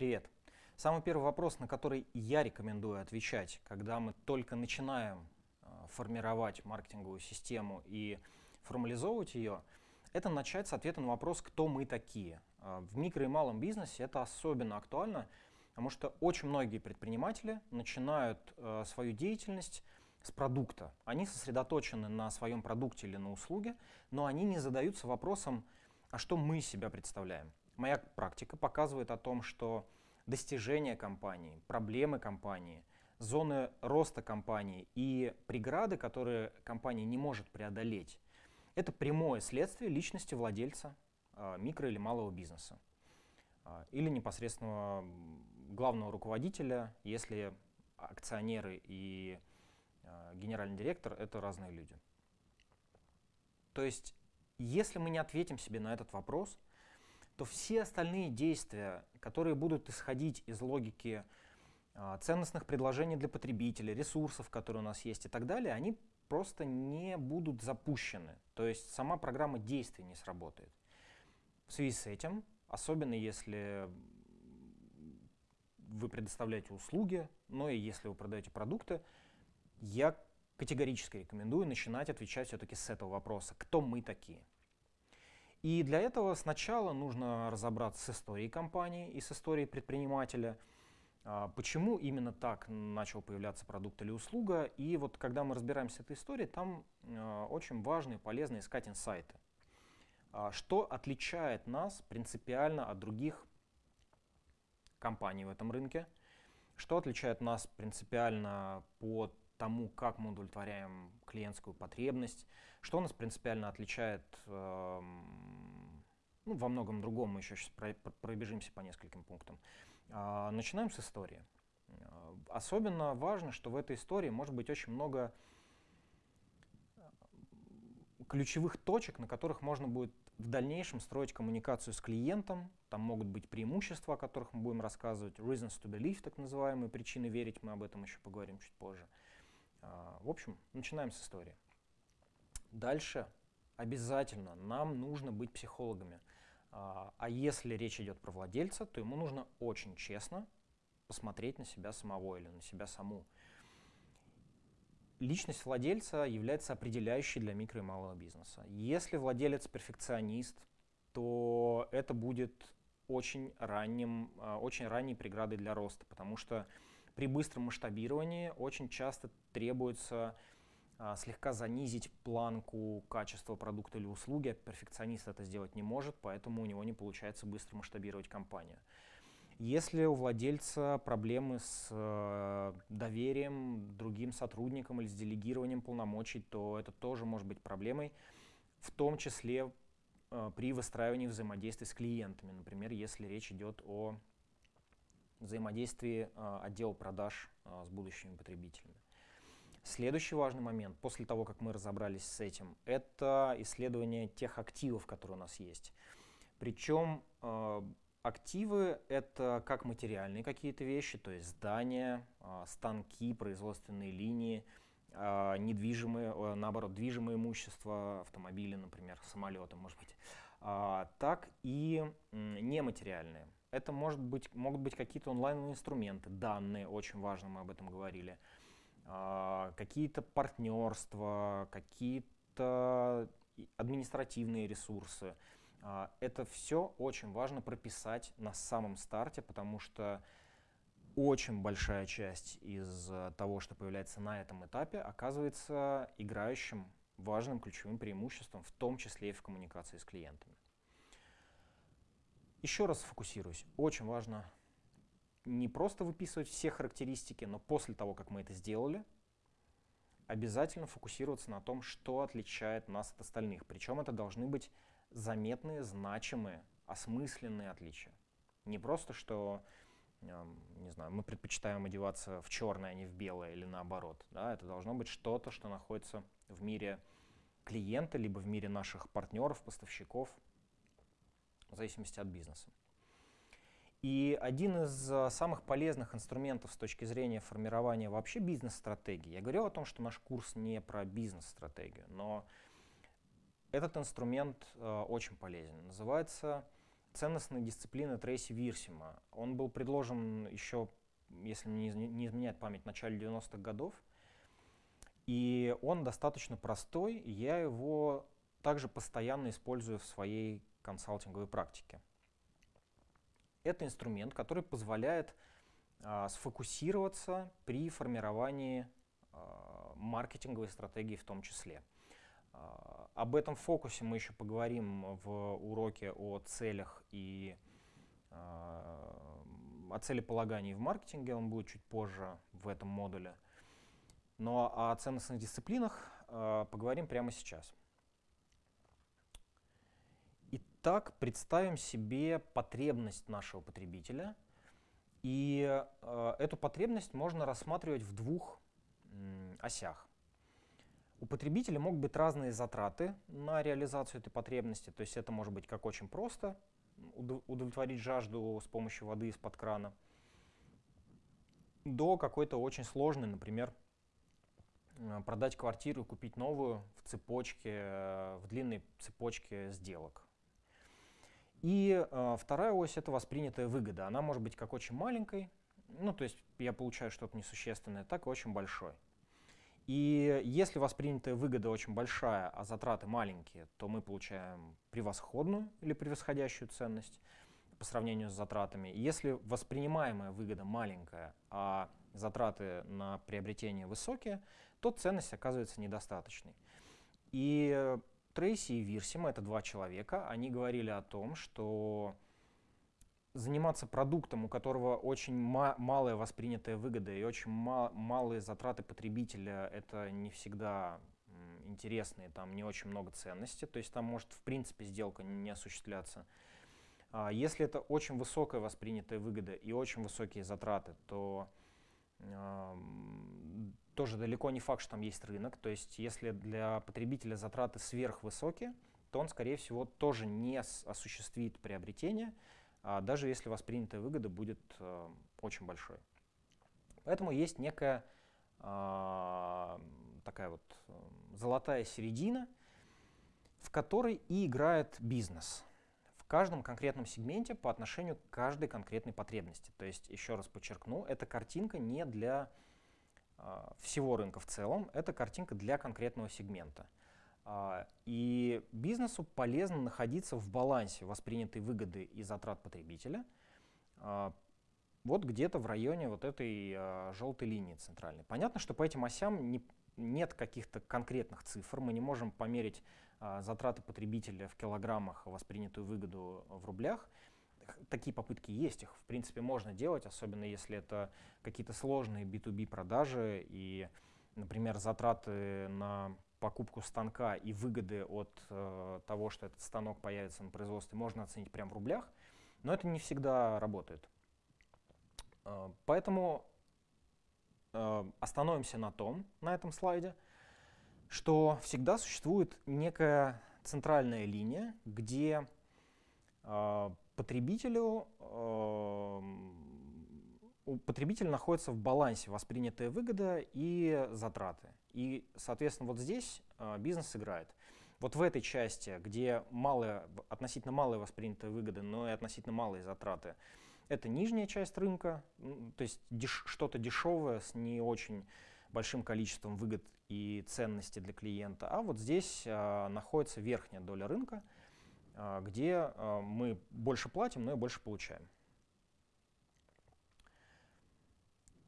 Привет. Самый первый вопрос, на который я рекомендую отвечать, когда мы только начинаем э, формировать маркетинговую систему и формализовывать ее, это начать с ответа на вопрос, кто мы такие. Э, в микро и малом бизнесе это особенно актуально, потому что очень многие предприниматели начинают э, свою деятельность с продукта. Они сосредоточены на своем продукте или на услуге, но они не задаются вопросом, а что мы себя представляем. Моя практика показывает о том, что достижения компании, проблемы компании, зоны роста компании и преграды, которые компания не может преодолеть, это прямое следствие личности владельца а, микро или малого бизнеса а, или непосредственного главного руководителя, если акционеры и а, генеральный директор — это разные люди. То есть, если мы не ответим себе на этот вопрос — то все остальные действия, которые будут исходить из логики а, ценностных предложений для потребителя, ресурсов, которые у нас есть и так далее, они просто не будут запущены. То есть сама программа действий не сработает. В связи с этим, особенно если вы предоставляете услуги, но и если вы продаете продукты, я категорически рекомендую начинать отвечать все-таки с этого вопроса. Кто мы такие? И для этого сначала нужно разобраться с историей компании и с историей предпринимателя, а, почему именно так начал появляться продукт или услуга. И вот когда мы разбираемся с этой историей, там а, очень важно и полезно искать инсайты. А, что отличает нас принципиально от других компаний в этом рынке? Что отличает нас принципиально по тому, как мы удовлетворяем клиентскую потребность, что нас принципиально отличает, э, ну, во многом другом, мы еще сейчас про, пробежимся по нескольким пунктам. Э, начинаем с истории. Э, особенно важно, что в этой истории может быть очень много ключевых точек, на которых можно будет в дальнейшем строить коммуникацию с клиентом. Там могут быть преимущества, о которых мы будем рассказывать, reasons to believe, так называемые, причины верить, мы об этом еще поговорим чуть позже. А, в общем, начинаем с истории. Дальше обязательно нам нужно быть психологами. А, а если речь идет про владельца, то ему нужно очень честно посмотреть на себя самого или на себя саму. Личность владельца является определяющей для микро и малого бизнеса. Если владелец перфекционист, то это будет очень, ранним, а, очень ранней преградой для роста, потому что при быстром масштабировании очень часто требуется а, слегка занизить планку качества продукта или услуги. Перфекционист это сделать не может, поэтому у него не получается быстро масштабировать компанию. Если у владельца проблемы с э, доверием другим сотрудникам или с делегированием полномочий, то это тоже может быть проблемой, в том числе э, при выстраивании взаимодействия с клиентами. Например, если речь идет о взаимодействии а, отдела продаж а, с будущими потребителями. Следующий важный момент, после того, как мы разобрались с этим, это исследование тех активов, которые у нас есть. Причем э, активы — это как материальные какие-то вещи, то есть здания, станки, производственные линии, недвижимые, э, наоборот, движимое имущество, автомобили, например, самолеты, может быть, так и нематериальные — это может быть, могут быть какие-то онлайн-инструменты, данные, очень важно, мы об этом говорили, а, какие-то партнерства, какие-то административные ресурсы. А, это все очень важно прописать на самом старте, потому что очень большая часть из того, что появляется на этом этапе, оказывается играющим важным ключевым преимуществом, в том числе и в коммуникации с клиентами. Еще раз фокусируюсь. Очень важно не просто выписывать все характеристики, но после того, как мы это сделали, обязательно фокусироваться на том, что отличает нас от остальных. Причем это должны быть заметные, значимые, осмысленные отличия. Не просто, что не знаю, мы предпочитаем одеваться в черное, а не в белое или наоборот. Да? Это должно быть что-то, что находится в мире клиента, либо в мире наших партнеров, поставщиков, в зависимости от бизнеса. И один из а, самых полезных инструментов с точки зрения формирования вообще бизнес-стратегии, я говорил о том, что наш курс не про бизнес-стратегию, но этот инструмент э, очень полезен. Называется ценностной дисциплины Трейси Вирсима. Он был предложен еще, если мне не изменяет память, в начале 90-х годов. И он достаточно простой, я его также постоянно использую в своей консалтинговой практике. Это инструмент, который позволяет а, сфокусироваться при формировании а, маркетинговой стратегии в том числе. А, об этом фокусе мы еще поговорим в уроке о целях и а, о целеполагании в маркетинге, он будет чуть позже в этом модуле. Но о ценностных дисциплинах а, поговорим прямо сейчас. Итак, представим себе потребность нашего потребителя. И эту потребность можно рассматривать в двух осях. У потребителя могут быть разные затраты на реализацию этой потребности. То есть это может быть как очень просто удовлетворить жажду с помощью воды из-под крана, до какой-то очень сложной, например, э, продать квартиру купить новую в цепочке, э, в длинной цепочке сделок. И э, вторая ось — это воспринятая выгода. Она может быть как очень маленькой, ну, то есть я получаю что-то несущественное, так и очень большой. И если воспринятая выгода очень большая, а затраты маленькие, то мы получаем превосходную или превосходящую ценность по сравнению с затратами. Если воспринимаемая выгода маленькая, а затраты на приобретение высокие, то ценность оказывается недостаточной. И Трейси и Вирсима, это два человека, они говорили о том, что заниматься продуктом, у которого очень ма малая воспринятая выгода и очень ма малые затраты потребителя, это не всегда интересные, там не очень много ценности, то есть там может в принципе сделка не осуществляться. А если это очень высокая воспринятая выгода и очень высокие затраты, то тоже далеко не факт, что там есть рынок. То есть если для потребителя затраты сверхвысокие, то он, скорее всего, тоже не осуществит приобретение, а даже если воспринятая выгода будет очень большой. Поэтому есть некая такая вот золотая середина, в которой и играет бизнес каждом конкретном сегменте по отношению к каждой конкретной потребности. То есть, еще раз подчеркну, эта картинка не для э, всего рынка в целом, это картинка для конкретного сегмента. А, и бизнесу полезно находиться в балансе воспринятой выгоды и затрат потребителя а, вот где-то в районе вот этой а, желтой линии центральной. Понятно, что по этим осям не, нет каких-то конкретных цифр, мы не можем померить затраты потребителя в килограммах, воспринятую выгоду в рублях. Такие попытки есть, их в принципе можно делать, особенно если это какие-то сложные B2B продажи и, например, затраты на покупку станка и выгоды от э, того, что этот станок появится на производстве, можно оценить прямо в рублях, но это не всегда работает. Э, поэтому э, остановимся на том, на этом слайде, что всегда существует некая центральная линия, где э, потребителю э, у потребителя находится в балансе воспринятая выгода и затраты. И, соответственно, вот здесь э, бизнес играет. Вот в этой части, где малая, относительно малая воспринятая выгода, но и относительно малые затраты, это нижняя часть рынка, то есть деш что-то дешевое с не очень большим количеством выгод и ценности для клиента. А вот здесь э, находится верхняя доля рынка, э, где э, мы больше платим, но и больше получаем.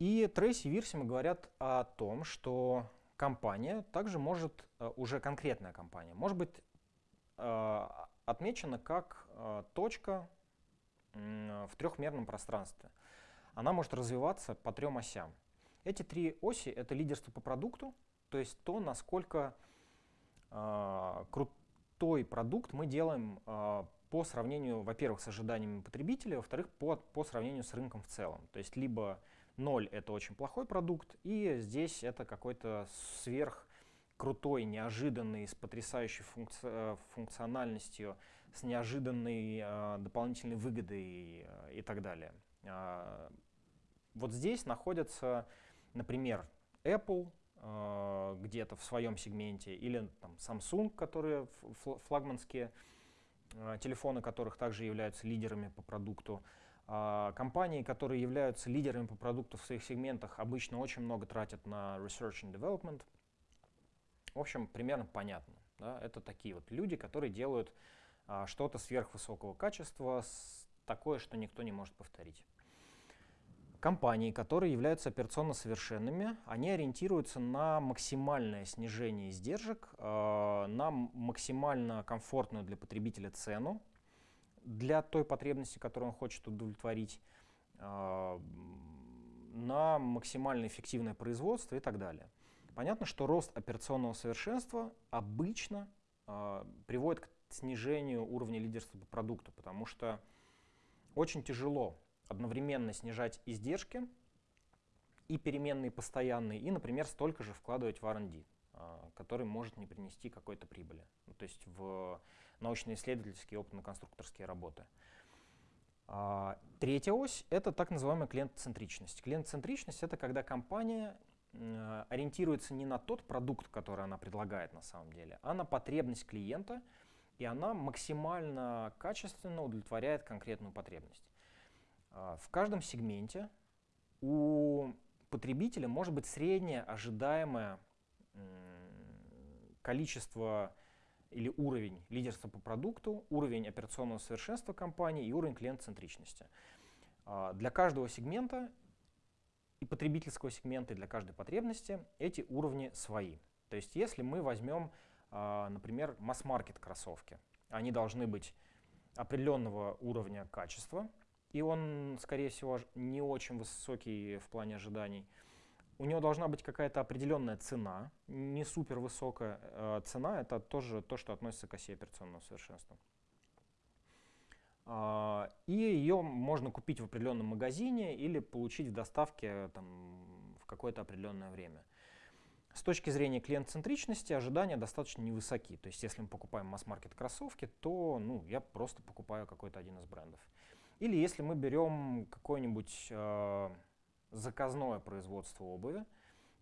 И Трейси и Вирсима говорят о том, что компания также может, уже конкретная компания, может быть отмечена как точка в трехмерном пространстве. Она может развиваться по трем осям. Эти три оси — это лидерство по продукту, то есть то, насколько крутой продукт мы делаем по сравнению, во-первых, с ожиданиями потребителя, во-вторых, по, по сравнению с рынком в целом. То есть либо 0 — это очень плохой продукт, и здесь это какой-то сверх крутой, неожиданный, с потрясающей функци э, функциональностью, с неожиданной э, дополнительной выгодой э, и так далее. Э, вот здесь находятся, например, Apple э, где-то в своем сегменте, или там, Samsung, которые флагманские а, телефоны которых также являются лидерами по продукту. А, компании, которые являются лидерами по продукту в своих сегментах, обычно очень много тратят на research and development. В общем, примерно понятно. Да? Это такие вот люди, которые делают а, что-то сверхвысокого качества, такое, что никто не может повторить. Компании, которые являются операционно совершенными, они ориентируются на максимальное снижение издержек, э, на максимально комфортную для потребителя цену для той потребности, которую он хочет удовлетворить, э, на максимально эффективное производство и так далее. Понятно, что рост операционного совершенства обычно э, приводит к снижению уровня лидерства по продукту, потому что очень тяжело одновременно снижать издержки и переменные постоянные, и, например, столько же вкладывать в R&D, а, который может не принести какой-то прибыли, ну, то есть в научно-исследовательские опытно-конструкторские работы. А, третья ось — это так называемая клиент-центричность. Клиент-центричность — это когда компания ориентируется не на тот продукт, который она предлагает на самом деле, а на потребность клиента, и она максимально качественно удовлетворяет конкретную потребность. А, в каждом сегменте у потребителя может быть среднее ожидаемое количество или уровень лидерства по продукту, уровень операционного совершенства компании и уровень клиент-центричности. А, для каждого сегмента и потребительского сегмента, и для каждой потребности эти уровни свои. То есть если мы возьмем, а, например, масс-маркет кроссовки, они должны быть определенного уровня качества, и он, скорее всего, не очень высокий в плане ожиданий. У него должна быть какая-то определенная цена, не супер высокая э, цена, это тоже то, что относится к оси операционного совершенства. Э, и ее можно купить в определенном магазине или получить в доставке там, в какое-то определенное время. С точки зрения клиент-центричности ожидания достаточно невысоки. То есть если мы покупаем масс-маркет кроссовки, то ну, я просто покупаю какой-то один из брендов. Или если мы берем какое-нибудь э, заказное производство обуви,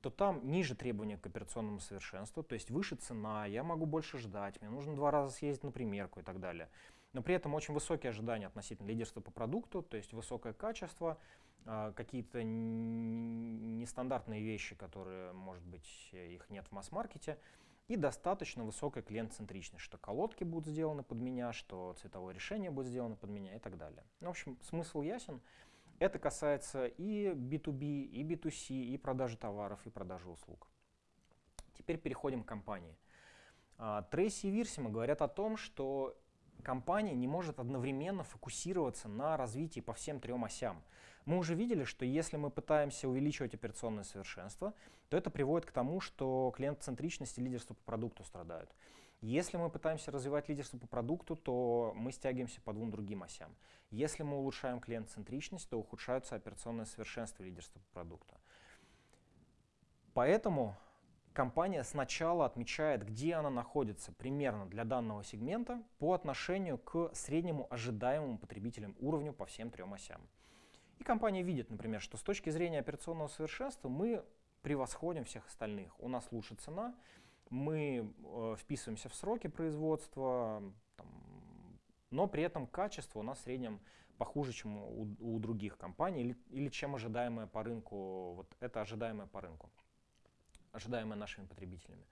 то там ниже требования к операционному совершенству, то есть выше цена, я могу больше ждать, мне нужно два раза съездить на примерку и так далее. Но при этом очень высокие ожидания относительно лидерства по продукту, то есть высокое качество, э, какие-то нестандартные вещи, которые, может быть, их нет в масс-маркете, и достаточно высокая клиент-центричность, что колодки будут сделаны под меня, что цветовое решение будет сделано под меня и так далее. Ну, в общем, смысл ясен. Это касается и B2B, и B2C, и продажи товаров, и продажи услуг. Теперь переходим к компании. А, Трейси и Вирсима говорят о том, что компания не может одновременно фокусироваться на развитии по всем трем осям. Мы уже видели, что если мы пытаемся увеличивать операционное совершенство, то это приводит к тому, что клиент-центричность и лидерство по продукту страдают. Если мы пытаемся развивать лидерство по продукту, то мы стягиваемся по двум другим осям. Если мы улучшаем клиент-центричность, то ухудшается операционное совершенство и лидерство по продукту. Поэтому компания сначала отмечает, где она находится примерно для данного сегмента по отношению к среднему ожидаемому потребителям уровню по всем трем осям. И компания видит, например, что с точки зрения операционного совершенства мы превосходим всех остальных. У нас лучше цена, мы э, вписываемся в сроки производства, там, но при этом качество у нас в среднем похуже, чем у, у других компаний, или, или чем ожидаемое по рынку, вот это ожидаемое по рынку, ожидаемое нашими потребителями.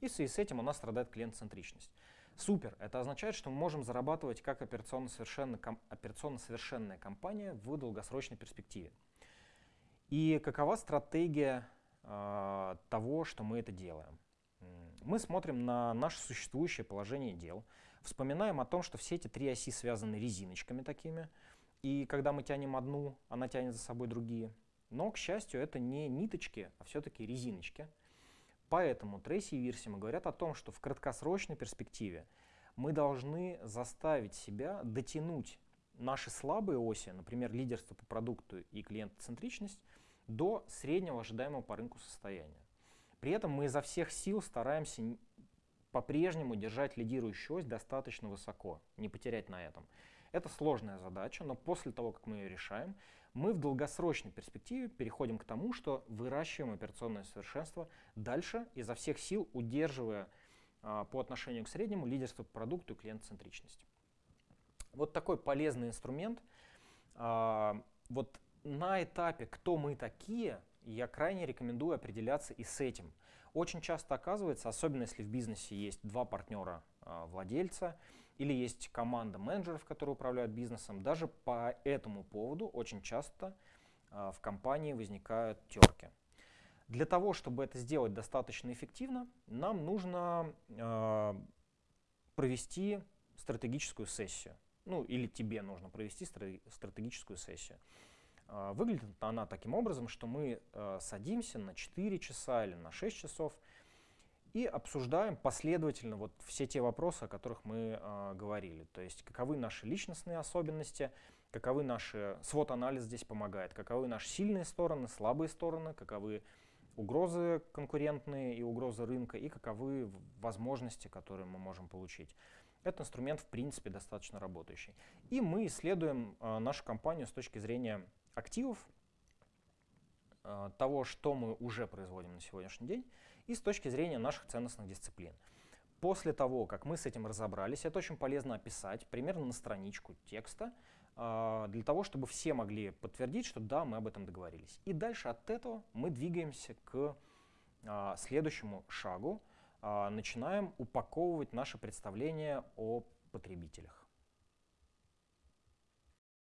И в связи с этим у нас страдает клиент-центричность. Супер. Это означает, что мы можем зарабатывать как операционно, совершенно, ком, операционно совершенная компания в долгосрочной перспективе. И какова стратегия э, того, что мы это делаем? Мы смотрим на наше существующее положение дел, вспоминаем о том, что все эти три оси связаны резиночками такими, и когда мы тянем одну, она тянет за собой другие. Но, к счастью, это не ниточки, а все-таки резиночки – Поэтому Трейси и Вирсима говорят о том, что в краткосрочной перспективе мы должны заставить себя дотянуть наши слабые оси, например, лидерство по продукту и клиентоцентричность, до среднего ожидаемого по рынку состояния. При этом мы изо всех сил стараемся по-прежнему держать лидирующую ось достаточно высоко, не потерять на этом. Это сложная задача, но после того, как мы ее решаем, мы в долгосрочной перспективе переходим к тому, что выращиваем операционное совершенство дальше, изо всех сил удерживая а, по отношению к среднему лидерство по продукту и клиент-центричность. Вот такой полезный инструмент. А, вот на этапе «Кто мы такие?» я крайне рекомендую определяться и с этим. Очень часто оказывается, особенно если в бизнесе есть два партнера а, или есть команда менеджеров, которые управляют бизнесом, даже по этому поводу очень часто а, в компании возникают терки. Для того, чтобы это сделать достаточно эффективно, нам нужно э, провести стратегическую сессию. Ну, или тебе нужно провести стратегическую сессию. Э, выглядит она таким образом, что мы садимся на 4 часа или на 6 часов и обсуждаем последовательно вот все те вопросы, о которых мы э, говорили. То есть каковы наши личностные особенности, каковы наши... Свод-анализ здесь помогает, каковы наши сильные стороны, слабые стороны, каковы угрозы конкурентные и угрозы рынка, и каковы возможности, которые мы можем получить. Этот инструмент, в принципе, достаточно работающий. И мы исследуем э, нашу компанию с точки зрения активов, э, того, что мы уже производим на сегодняшний день, и с точки зрения наших ценностных дисциплин. После того, как мы с этим разобрались, это очень полезно описать примерно на страничку текста, а, для того, чтобы все могли подтвердить, что да, мы об этом договорились. И дальше от этого мы двигаемся к а, следующему шагу, а, начинаем упаковывать наше представление о потребителях.